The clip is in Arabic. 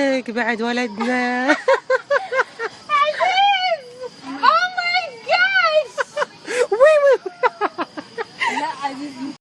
لك بعد ولدنا. عزيز! أو ماي جاد وي وي لا عزيز